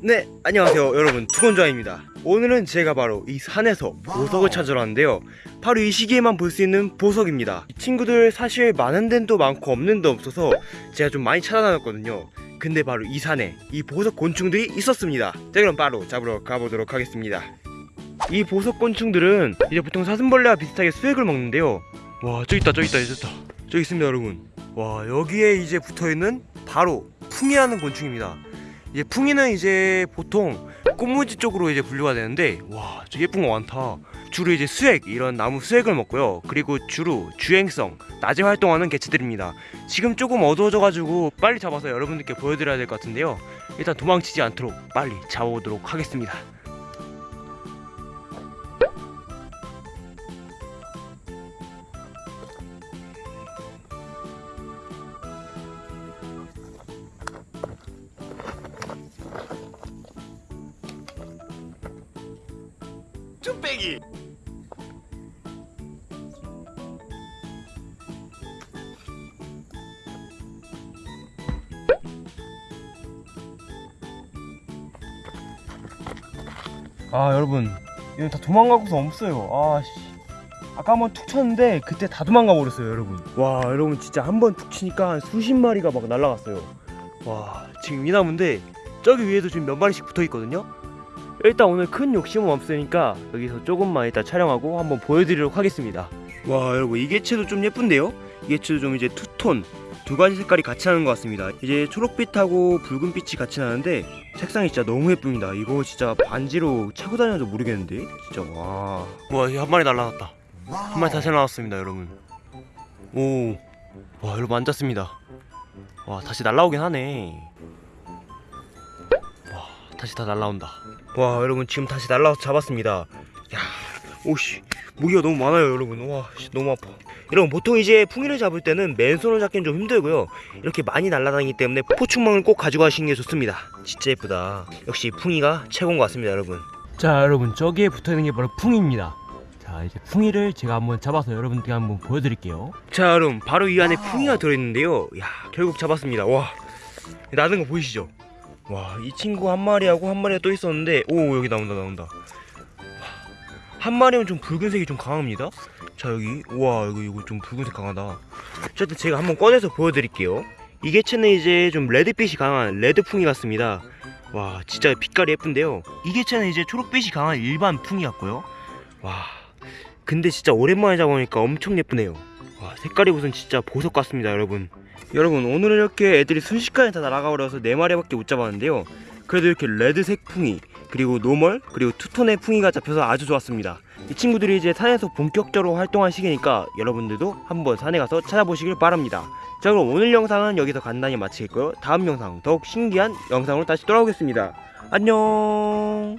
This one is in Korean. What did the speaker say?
네 안녕하세요 여러분. 투건좌입니다. 오늘은 제가 바로 이 산에서 보석을 찾으러 왔는데요. 바로 이 시기에만 볼 수 있는 보석입니다. 이 친구들 사실 많은 데도 많고 없는 데 없어서 제가 좀 많이 찾아다녔거든요. 근데 바로 이 산에 이 보석 곤충들이 있었습니다. 자 그럼 바로 잡으러 가보도록 하겠습니다. 이 보석 곤충들은 이제 보통 사슴벌레와 비슷하게 수액을 먹는데요. 와 저기 있다 저기 있다 저기 있다. 저기 있습니다 여러분. 와 여기에 이제 붙어있는 바로 풍이라는 곤충입니다 이제 풍이는 이제 보통 꽃무지 쪽으로 이제 분류가 되는데 와, 저 예쁜 거 많다. 주로 이제 수액 이런 나무 수액을 먹고요. 그리고 주로 주행성 낮에 활동하는 개체들입니다. 지금 조금 어두워져 가지고 빨리 잡아서 여러분들께 보여드려야 될 것 같은데요. 일단 도망치지 않도록 빨리 잡아보도록 하겠습니다. 쭈빼기. 아 여러분. 이거 다 도망가고서 없어요. 아 씨. 아까 한 번 툭 쳤는데 그때 다 도망가 버렸어요 여러분. 와 여러분 진짜 한 번 툭 치니까 한 수십 마리가 막 날라갔어요. 와 지금 이 나무인데 저기 위에도 지금 몇 마리씩 붙어 있거든요 일단 오늘 큰 욕심은 없으니까 여기서 조금만 이따 촬영하고 한번 보여드리도록 하겠습니다. 와 여러분 이 개체도 좀 예쁜데요? 이 개체도 좀 이제 투톤 두 가지 색깔이 같이 나는 것 같습니다. 이제 초록빛하고 붉은빛이 같이 나는데 색상이 진짜 너무 예쁩니다. 이거 진짜 반지로 차고 다녀도 모르겠는데? 진짜 와. 와, 한 마리 날라갔다. 한 마리 다시 나왔습니다 여러분. 오와 여러분 앉았습니다. 와 다시 날라오긴 하네. 와 다시 다 날라온다. 와 여러분 지금 다시 날라와서 잡았습니다. 야 오씨 무기가 너무 많아요 여러분. 와 씨, 너무 아파. 여러분 보통 이제 풍이를 잡을 때는 맨손으로 잡기는 좀 힘들고요. 이렇게 많이 날아다니기 때문에 포충망을 꼭 가져가시는 게 좋습니다. 진짜 예쁘다. 역시 풍이가 최고인 것 같습니다 여러분. 자 여러분 저기에 붙어있는 게 바로 풍이입니다. 자 이제 풍이를 제가 한번 잡아서 여러분들께 한번 보여드릴게요. 자 여러분 바로 이 안에 풍이가 들어있는데요. 야 결국 잡았습니다. 와 나는 거 보이시죠 와 이 친구 한 마리하고 한 마리가 또 있었는데 오 여기 나온다 나온다. 한 마리는 좀 붉은색이 좀 강합니다. 자 여기 우와 이거 이거 좀 붉은색 강하다. 어쨌든 제가 한번 꺼내서 보여드릴게요. 이 개체는 이제 좀 레드빛이 강한 레드풍이 같습니다. 와 진짜 빛깔이 예쁜데요. 이 개체는 이제 초록빛이 강한 일반 풍이 같고요. 와 근데 진짜 오랜만에 잡아보니까 엄청 예쁘네요. 와 색깔이 무슨 진짜 보석 같습니다 여러분 여러분 오늘은 이렇게 애들이 순식간에 다 날아가 버려서 4마리밖에 못 잡았는데요. 그래도 이렇게 red색 풍이 그리고 normal 그리고 two-tone의 풍이가 잡혀서 아주 좋았습니다. 이 친구들이 이제 산에서 본격적으로 활동할 시기니까 여러분들도 한번 산에 가서 찾아보시길 바랍니다. 자 그럼 오늘 영상은 여기서 간단히 마치겠고요. 다음 영상 더욱 신기한 영상으로 다시 돌아오겠습니다. 안녕